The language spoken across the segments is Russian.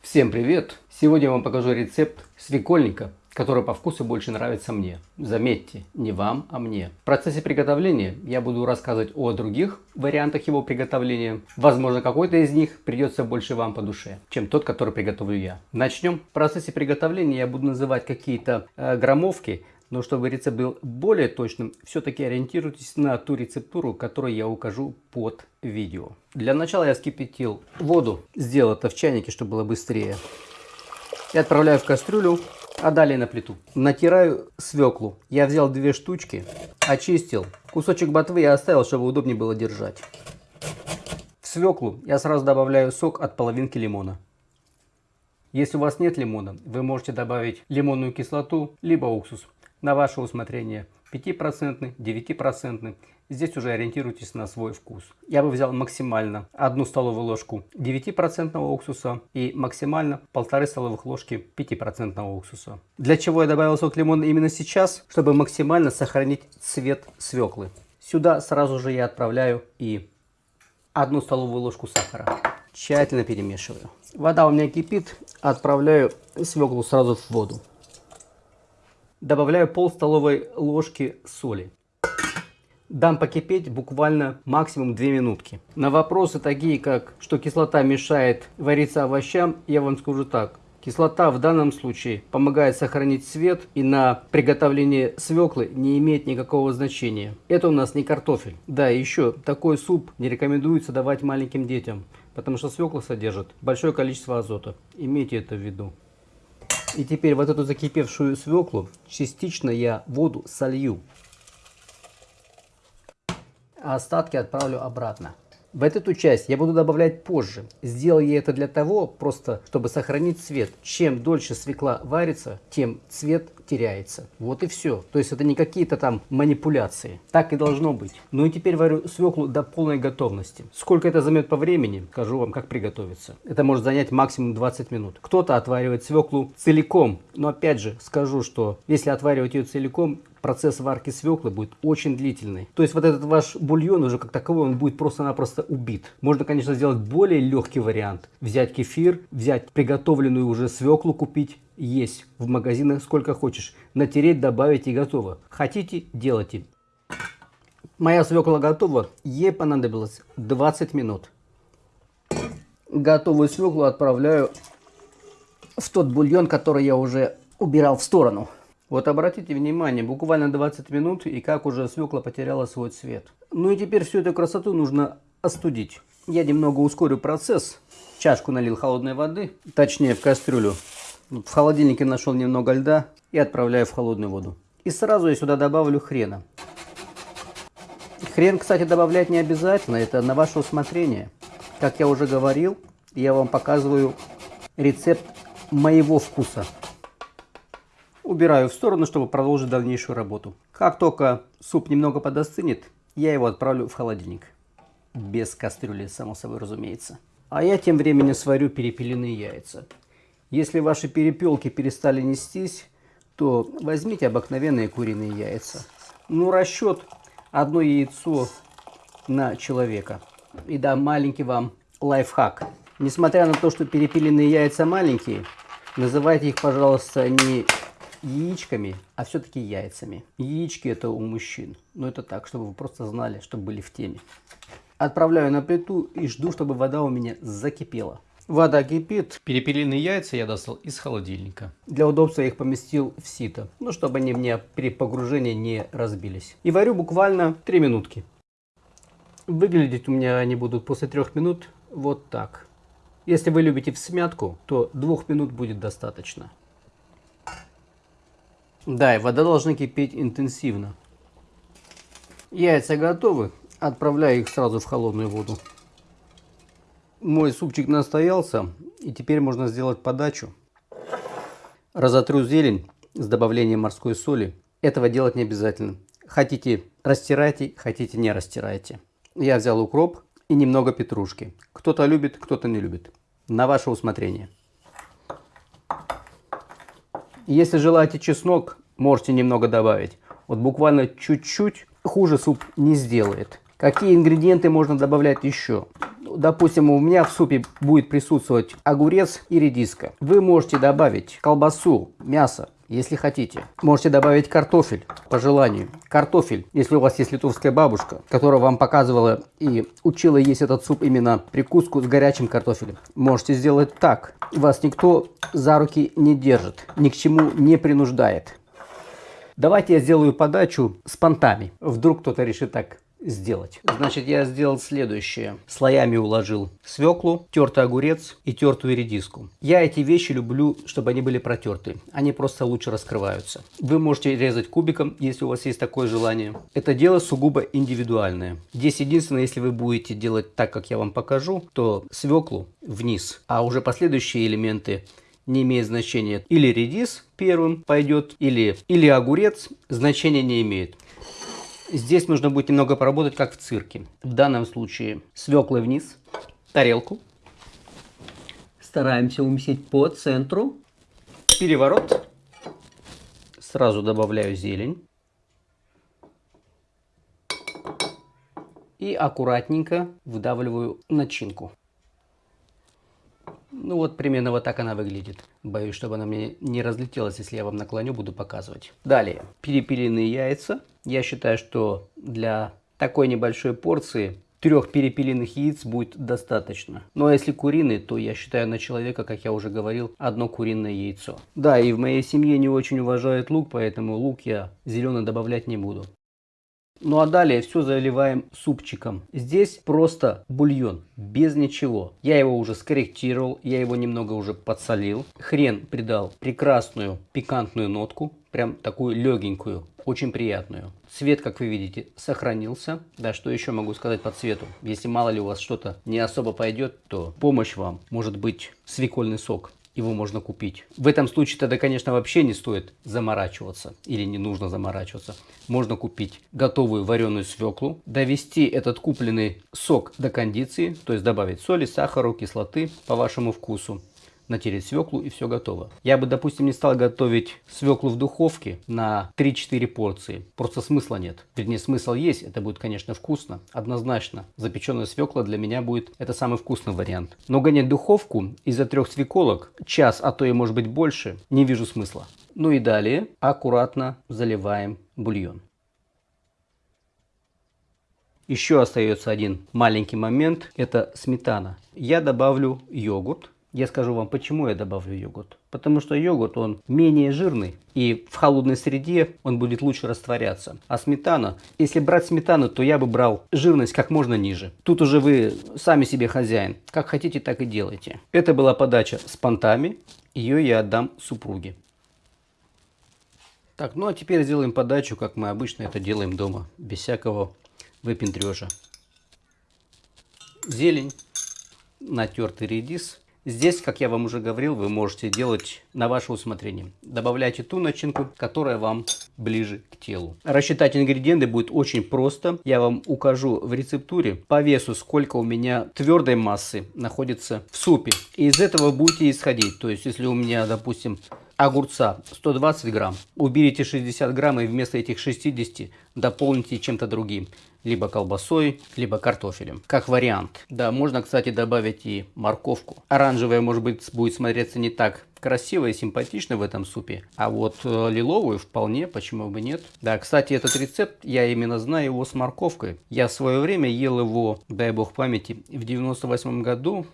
Всем привет! Сегодня я вам покажу рецепт свекольника, который по вкусу больше нравится мне. Заметьте, не вам, а мне. В процессе приготовления я буду рассказывать о других вариантах его приготовления. Возможно, какой-то из них придется больше вам по душе, чем тот, который приготовлю я. Начнем. В процессе приготовления я буду называть какие-то э, граммовки, но чтобы рецепт был более точным, все-таки ориентируйтесь на ту рецептуру, которую я укажу под видео. Для начала я вскипятил воду, сделал это в чайнике, чтобы было быстрее. И отправляю в кастрюлю, а далее на плиту. Натираю свеклу. Я взял две штучки, очистил. Кусочек ботвы я оставил, чтобы удобнее было держать. В свеклу я сразу добавляю сок от половинки лимона. Если у вас нет лимона, вы можете добавить лимонную кислоту, либо уксус на ваше усмотрение. 5%, 9%. Здесь уже ориентируйтесь на свой вкус. Я бы взял максимально одну столовую ложку 9% уксуса и максимально полторы столовых ложки 5% уксуса. Для чего я добавил сок лимона именно сейчас? Чтобы максимально сохранить цвет свеклы. Сюда сразу же я отправляю и одну столовую ложку сахара. Тщательно перемешиваю. Вода у меня кипит, отправляю свеклу сразу в воду. Добавляю пол столовой ложки соли. Дам покипеть буквально максимум 2 минутки. На вопросы такие, как что кислота мешает вариться овощам, я вам скажу так. Кислота в данном случае помогает сохранить цвет и на приготовление свеклы не имеет никакого значения. Это у нас не картофель. Да, еще такой суп не рекомендуется давать маленьким детям, потому что свекла содержит большое количество азота. Имейте это в виду. И теперь вот эту закипевшую свеклу частично я воду солью. А остатки отправлю обратно. В эту часть я буду добавлять позже. Сделал я это для того, просто чтобы сохранить цвет. Чем дольше свекла варится, тем цвет теряется. Вот и все. То есть это не какие-то там манипуляции. Так и должно быть. Ну и теперь варю свеклу до полной готовности. Сколько это займет по времени, скажу вам, как приготовиться. Это может занять максимум 20 минут. Кто-то отваривает свеклу целиком. Но опять же скажу, что если отваривать ее целиком, процесс варки свеклы будет очень длительный. То есть вот этот ваш бульон уже как таковой, он будет просто-напросто убит. Можно, конечно, сделать более легкий вариант. Взять кефир, взять приготовленную уже свеклу купить, есть в магазинах сколько хочешь. Натереть, добавить и готово. Хотите, делайте. Моя свекла готова. Ей понадобилось 20 минут. Готовую свеклу отправляю в тот бульон, который я уже убирал в сторону. Вот обратите внимание, буквально 20 минут и как уже свекла потеряла свой цвет. Ну и теперь всю эту красоту нужно остудить. Я немного ускорю процесс. Чашку налил холодной воды, точнее в кастрюлю. В холодильнике нашел немного льда и отправляю в холодную воду. И сразу я сюда добавлю хрена. Хрен, кстати, добавлять не обязательно, это на ваше усмотрение. Как я уже говорил, я вам показываю рецепт моего вкуса убираю в сторону, чтобы продолжить дальнейшую работу. Как только суп немного подостынет, я его отправлю в холодильник. Без кастрюли, само собой разумеется. А я тем временем сварю перепелиные яйца. Если ваши перепелки перестали нестись, то возьмите обыкновенные куриные яйца. Ну, расчет одно яйцо на человека. И да, маленький вам лайфхак. Несмотря на то, что перепелиные яйца маленькие, называйте их, пожалуйста, не яичками, а все-таки яйцами. Яички это у мужчин. Но это так, чтобы вы просто знали, чтобы были в теме. Отправляю на плиту и жду, чтобы вода у меня закипела. Вода кипит. Перепелиные яйца я достал из холодильника. Для удобства я их поместил в сито, ну чтобы они мне при погружении не разбились. И варю буквально 3 минутки. Выглядеть у меня они будут после 3 минут вот так. Если вы любите в смятку, то 2 минут будет достаточно. Да, и вода должна кипеть интенсивно. Яйца готовы. Отправляю их сразу в холодную воду. Мой супчик настоялся. И теперь можно сделать подачу. Разотру зелень с добавлением морской соли. Этого делать не обязательно. Хотите растирайте, хотите не растирайте. Я взял укроп и немного петрушки. Кто-то любит, кто-то не любит. На ваше усмотрение. Если желаете чеснок, можете немного добавить. Вот буквально чуть-чуть хуже суп не сделает. Какие ингредиенты можно добавлять еще? Допустим, у меня в супе будет присутствовать огурец и редиска. Вы можете добавить колбасу, мясо, если хотите. Можете добавить картофель по желанию. Картофель, если у вас есть литовская бабушка, которая вам показывала и учила есть этот суп именно прикуску с горячим картофелем. Можете сделать так. Вас никто за руки не держит, ни к чему не принуждает. Давайте я сделаю подачу с понтами. Вдруг кто-то решит так сделать. Значит, я сделал следующее. Слоями уложил свеклу, тертый огурец и тертую редиску. Я эти вещи люблю, чтобы они были протерты. Они просто лучше раскрываются. Вы можете резать кубиком, если у вас есть такое желание. Это дело сугубо индивидуальное. Здесь единственное, если вы будете делать так, как я вам покажу, то свеклу вниз, а уже последующие элементы не имеет значения. Или редис первым пойдет, или, или огурец значения не имеет. Здесь нужно будет немного поработать, как в цирке. В данном случае свеклы вниз, тарелку. Стараемся уместить по центру. Переворот. Сразу добавляю зелень. И аккуратненько выдавливаю начинку. Ну вот примерно вот так она выглядит. Боюсь, чтобы она мне не разлетелась, если я вам наклоню, буду показывать. Далее, перепиленные яйца. Я считаю, что для такой небольшой порции трех перепиленных яиц будет достаточно. Ну а если куриные, то я считаю на человека, как я уже говорил, одно куриное яйцо. Да, и в моей семье не очень уважают лук, поэтому лук я зеленый добавлять не буду. Ну а далее все заливаем супчиком. Здесь просто бульон, без ничего. Я его уже скорректировал, я его немного уже подсолил. Хрен придал прекрасную пикантную нотку, прям такую легенькую, очень приятную. Цвет, как вы видите, сохранился. Да, что еще могу сказать по цвету? Если мало ли у вас что-то не особо пойдет, то помощь вам может быть свекольный сок его можно купить. В этом случае тогда, конечно, вообще не стоит заморачиваться или не нужно заморачиваться. Можно купить готовую вареную свеклу, довести этот купленный сок до кондиции, то есть добавить соли, сахара, кислоты по вашему вкусу натереть свеклу и все готово. Я бы, допустим, не стал готовить свеклу в духовке на 3-4 порции. Просто смысла нет. Вернее, смысл есть, это будет, конечно, вкусно. Однозначно, запеченная свекла для меня будет это самый вкусный вариант. Но гонять духовку из-за трех свеколок, час, а то и может быть больше, не вижу смысла. Ну и далее аккуратно заливаем бульон. Еще остается один маленький момент, это сметана. Я добавлю йогурт я скажу вам, почему я добавлю йогурт. Потому что йогурт, он менее жирный, и в холодной среде он будет лучше растворяться. А сметана, если брать сметану, то я бы брал жирность как можно ниже. Тут уже вы сами себе хозяин. Как хотите, так и делайте. Это была подача с понтами. Ее я отдам супруге. Так, ну а теперь сделаем подачу, как мы обычно это делаем дома, без всякого выпендрежа. Зелень, натертый редис, Здесь, как я вам уже говорил, вы можете делать на ваше усмотрение. Добавляйте ту начинку, которая вам ближе к телу. Рассчитать ингредиенты будет очень просто. Я вам укажу в рецептуре по весу, сколько у меня твердой массы находится в супе. И из этого будете исходить. То есть, если у меня, допустим, огурца 120 грамм, уберите 60 грамм и вместо этих 60 дополните чем-то другим либо колбасой, либо картофелем, как вариант. Да, можно, кстати, добавить и морковку. Оранжевая, может быть, будет смотреться не так красиво и симпатично в этом супе, а вот э, лиловую вполне, почему бы нет. Да, кстати, этот рецепт, я именно знаю его с морковкой. Я в свое время ел его, дай бог памяти, в 98 году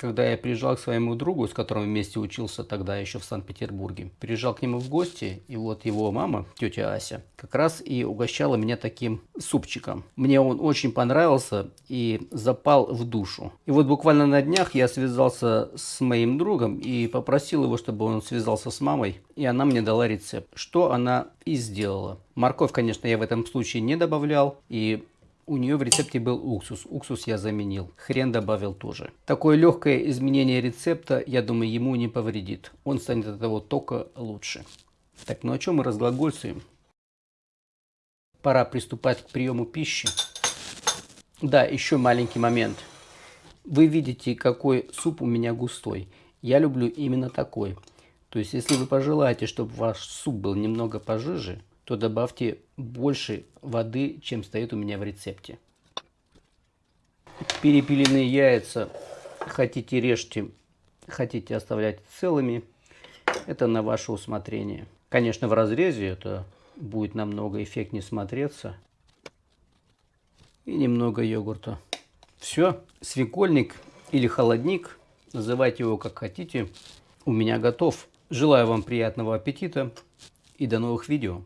когда я приезжал к своему другу, с которым вместе учился тогда еще в Санкт-Петербурге, приезжал к нему в гости, и вот его мама, тетя Ася, как раз и угощала меня таким супчиком. Мне он очень понравился и запал в душу. И вот буквально на днях я связался с моим другом и попросил его, чтобы он связался с мамой, и она мне дала рецепт, что она и сделала. Морковь, конечно, я в этом случае не добавлял, и у нее в рецепте был уксус. Уксус я заменил. Хрен добавил тоже. Такое легкое изменение рецепта, я думаю, ему не повредит. Он станет от того только лучше. Так, ну о чем мы разглагольствуем? Пора приступать к приему пищи. Да, еще маленький момент. Вы видите, какой суп у меня густой. Я люблю именно такой. То есть, если вы пожелаете, чтобы ваш суп был немного пожиже, то добавьте больше воды, чем стоит у меня в рецепте. Перепиленные яйца хотите режьте, хотите оставлять целыми. Это на ваше усмотрение. Конечно, в разрезе это будет намного эффектнее смотреться. И немного йогурта. Все, свекольник или холодник, называйте его как хотите, у меня готов. Желаю вам приятного аппетита и до новых видео.